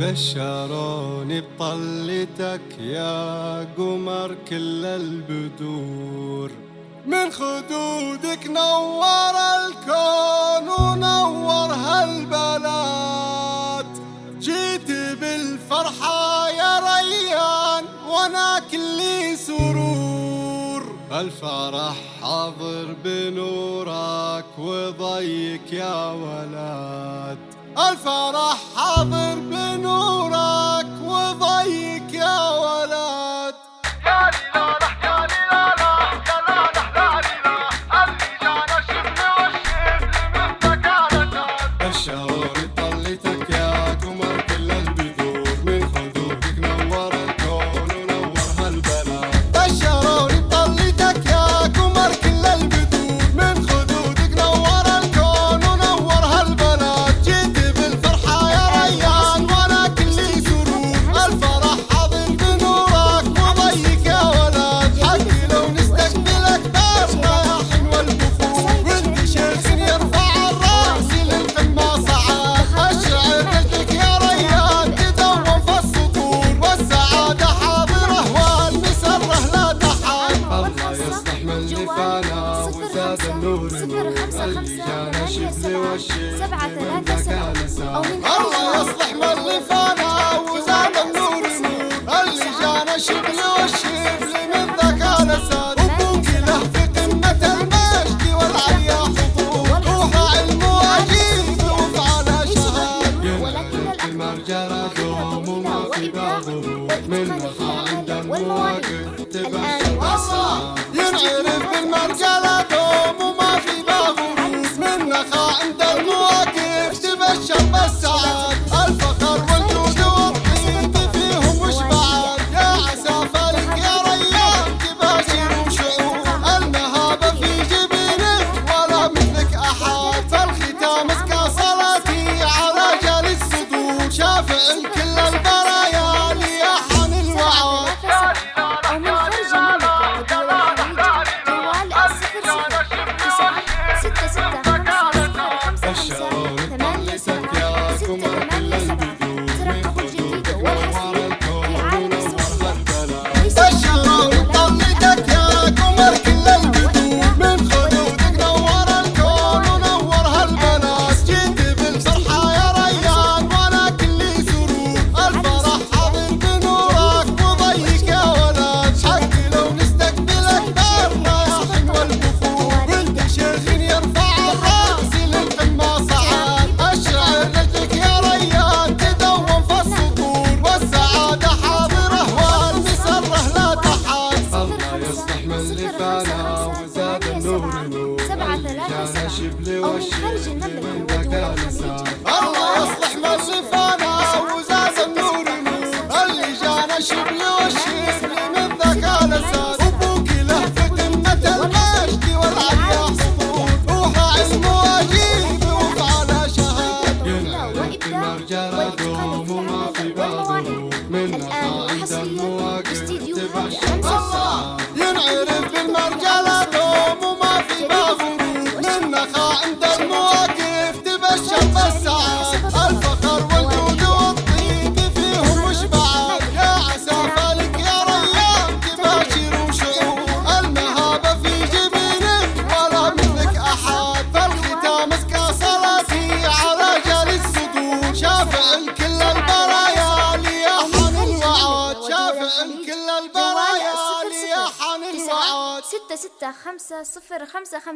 بشروني بطلتك يا قمر كل البدور. من خدودك نور الكون ونور هالبلد. جيت بالفرحة يا ريان وأنا كلي سرور. الفرح حاضر بنورك وضيك يا ولد. الفرح حاضر بنور. كان شبل والشيء سبعة ثلاثة سبعة الله يصلح والرفانة وزاد النور نور اللي جانا شبل والشبل من ذاك نسال جرى دوم وما في باغه من مخاعد المواقف تبع يا عسى فلك يا ريان تباشر وشعور. المهابة في جبينك ولا مثلك أحد. فالختام اسكى صلاتي على جال الصدور. شافع كل الباب وزاد النور نور سبعة ثلاثة سبعة أو من خارج المملكة. الله يصلح ما شفانا. عن كل البرايا يا حنين وعاد. ستة ستة خمسة صفر خمسة خمسة.